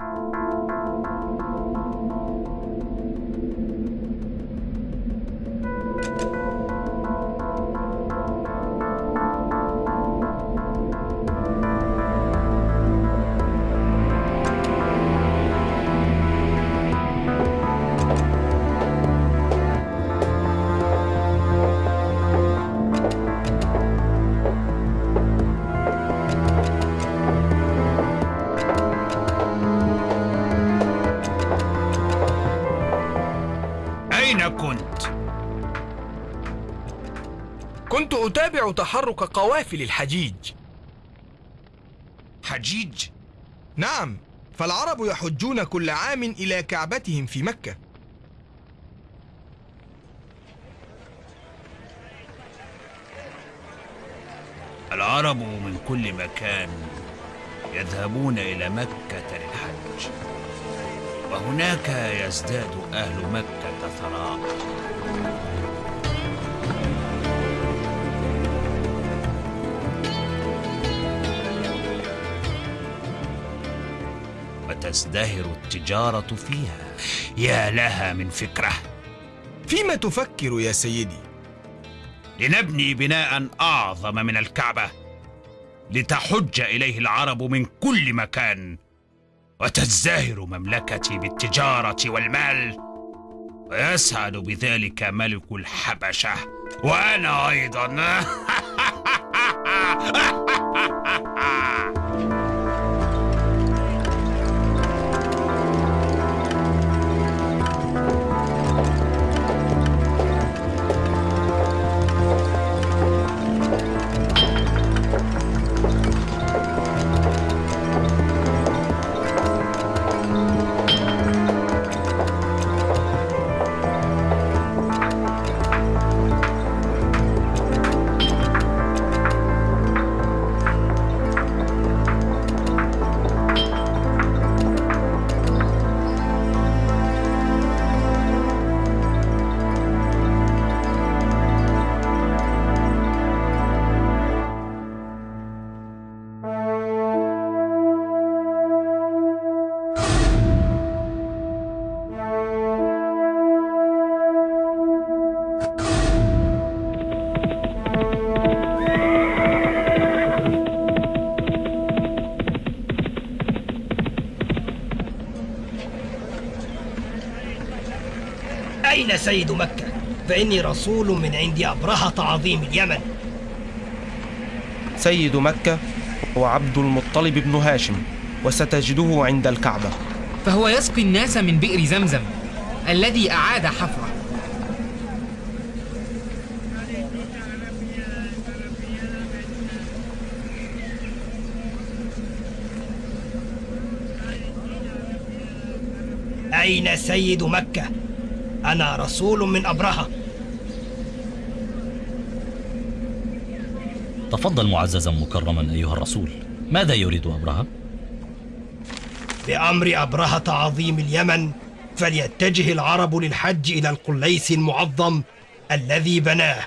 أين أتابع تحرك قوافل الحجيج. حجيج؟ نعم فالعرب يحجون كل عام إلى كعبتهم في مكة. العرب من كل مكان يذهبون إلى مكة للحج وهناك يزداد أهل مكة ثراء. وتزدهر التجارة فيها. يا لها من فكرة. فيما تفكر يا سيدي؟ لنبني بناء أعظم من الكعبة. لتحج إليه العرب من كل مكان. وتزدهر مملكتي بالتجارة والمال. ويسعد بذلك ملك الحبشة. وأنا أيضا. أين سيد مكة؟ فإني رسول من عند أبرهة عظيم اليمن سيد مكة هو عبد المطلب بن هاشم وستجده عند الكعبة فهو يسقي الناس من بئر زمزم الذي أعاد حفره أين سيد مكة؟ أنا رسول من أبرهة. تفضل معززا مكرما أيها الرسول. ماذا يريد أبرهة؟ بأمر أبرهة عظيم اليمن فليتجه العرب للحج إلى القليس المعظم الذي بناه.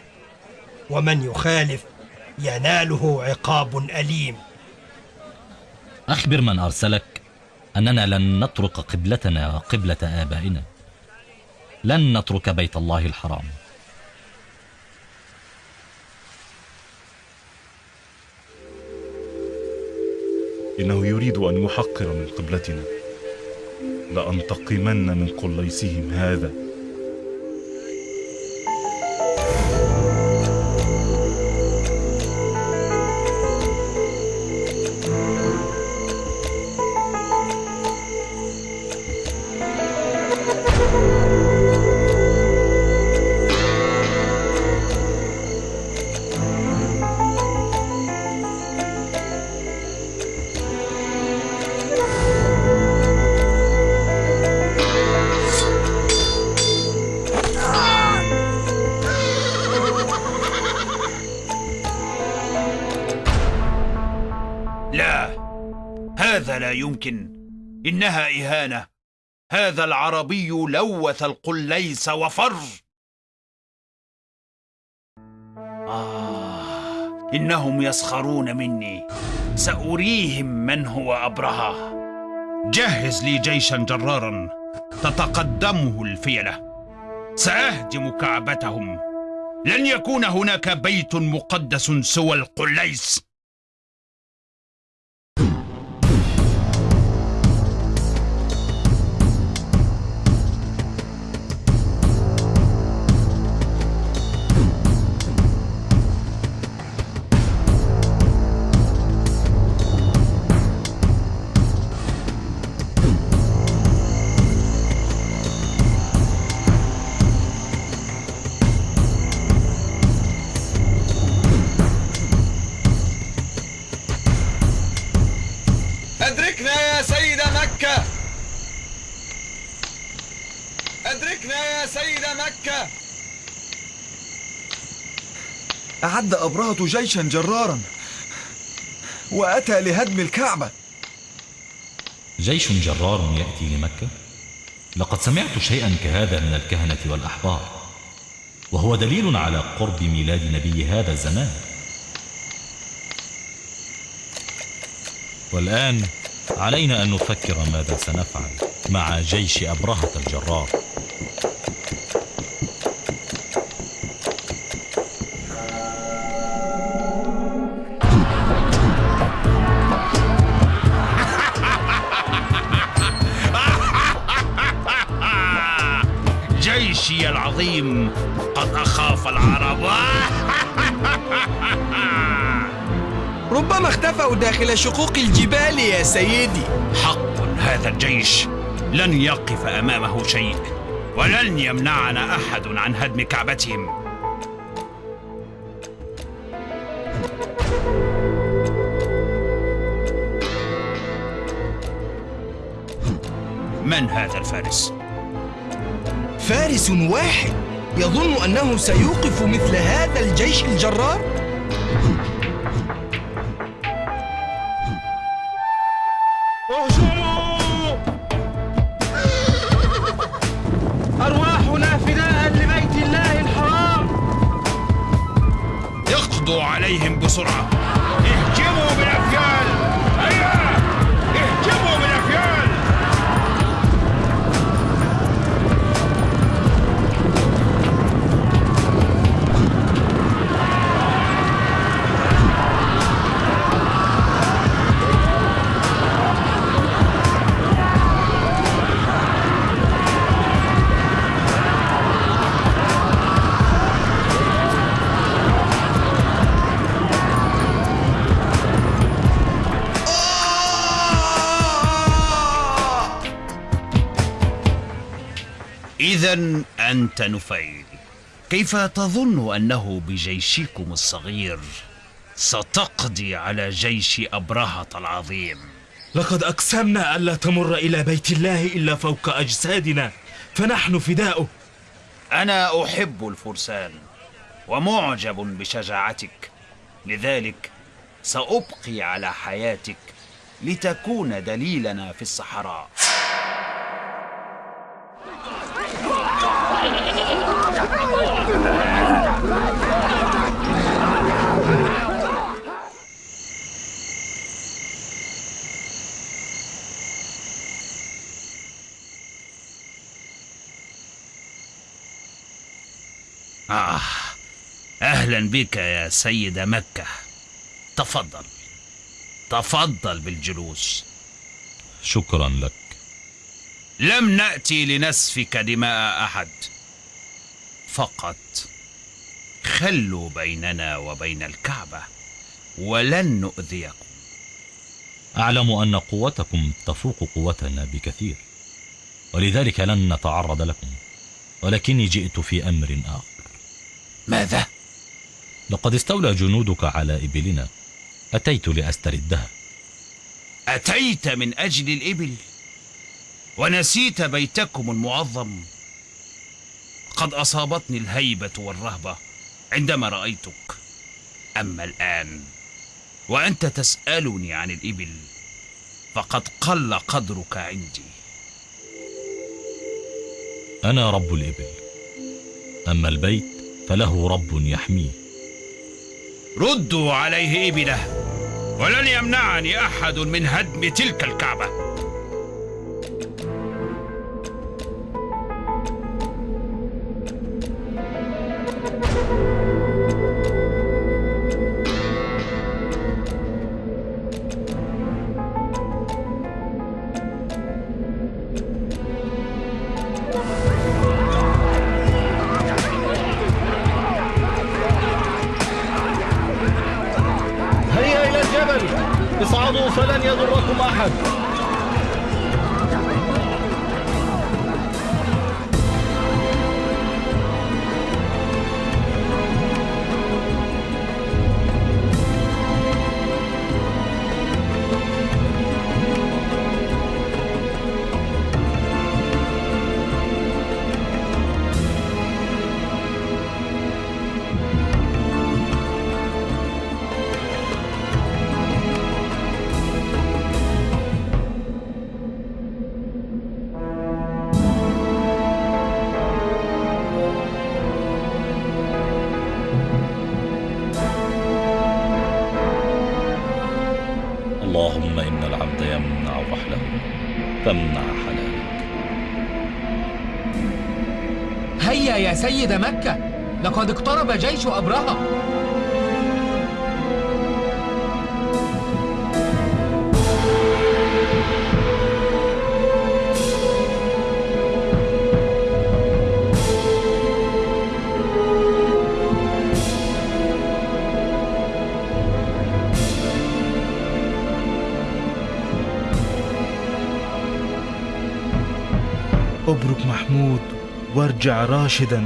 ومن يخالف يناله عقاب أليم. أخبر من أرسلك أننا لن نترك قبلتنا قبلة آبائنا. لن نترك بيت الله الحرام. إنه يريد أن يحقر من قبلتنا. لأنتقمن من قليسهم هذا. يمكن. إنها إهانة. هذا العربي لوث القليس وفر. آه إنهم يسخرون مني. سأريهم من هو أبرهة. جهز لي جيشا جرارا. تتقدمه الفيلة. سأهدم كعبتهم. لن يكون هناك بيت مقدس سوى القليس. يا سيد مكة. أعد أبرهة جيشا جرارا وأتى لهدم الكعبة. جيش جرار يأتي لمكة؟ لقد سمعت شيئا كهذا من الكهنة والأحبار وهو دليل على قرب ميلاد نبي هذا الزمان. والآن علينا أن نفكر ماذا سنفعل مع جيش أبرهة الجرار. العظيم قد أخاف العرب. ربما اختفوا داخل شقوق الجبال يا سيدي. حق هذا الجيش لن يقف أمامه شيء ولن يمنعنا أحد عن هدم كعبتهم. من هذا الفارس؟ فارس واحد. يظن أنه سيوقف مثل هذا الجيش الجرار؟ إذا أنت نفيل. كيف تظن أنه بجيشكم الصغير ستقضي على جيش أبرهة العظيم؟ لقد أقسمنا ألا تمر إلى بيت الله إلا فوق أجسادنا فنحن فداؤه أنا أحب الفرسان ومعجب بشجاعتك. لذلك سأبقي على حياتك لتكون دليلنا في الصحراء. آه أهلا بك يا سيد مكة. تفضل. تفضل بالجلوس. شكرا لك. لم نأتي لنسفك دماء أحد. فقط. خلوا بيننا وبين الكعبة ولن نؤذيكم. أعلم أن قوتكم تفوق قوتنا بكثير ولذلك لن نتعرض لكم ولكني جئت في أمر آخر. ماذا؟ لقد استولى جنودك على إبلنا أتيت لأستردها. أتيت من أجل الإبل ونسيت بيتكم المعظم. قد أصابتني الهيبة والرهبة عندما رأيتك. أما الآن وأنت تسألني عن الإبل فقد قل قدرك عندي. أنا رب الإبل. أما البيت فله رب يحميه. ردوا عليه إبله ولن يمنعني أحد من هدم تلك الكعبة. Marra. اللهم إن العبد يمنع رحله فامنع حلالك. هيا يا سيد مكة لقد اقترب جيش أبرهة. أبرك محمود وارجع راشدا.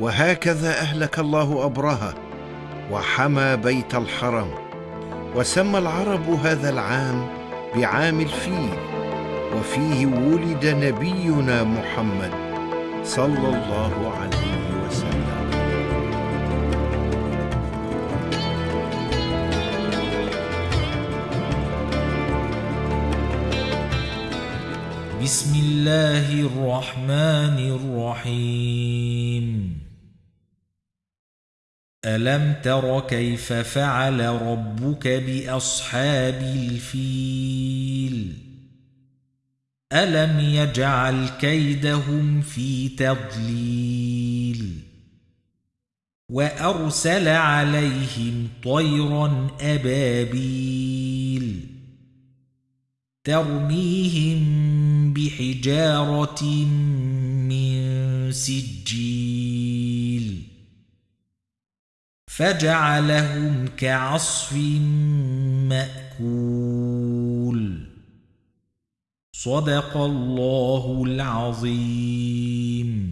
وهكذا أهلك الله أبرهة وحمى بيت الحرم وسمى العرب هذا العام بعام الفيل وفيه ولد نبينا محمد صلى الله عليه وسلم. بسم الله الرحمن الرحيم. ألم تر كيف فعل ربك بأصحاب الفيل ألم يجعل كيدهم في تضليل وأرسل عليهم طيرا أبابيل ترميهم بحجارة من سجيل فجعلهم كعصف مأكول. صدق الله العظيم.